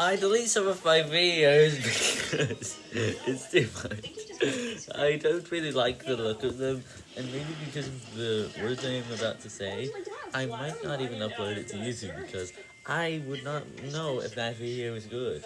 I delete some of my videos because it's too much. I don't really like the look of them, and maybe because of the words I am about to say, I might not even upload it to YouTube because I would not know if that video is good.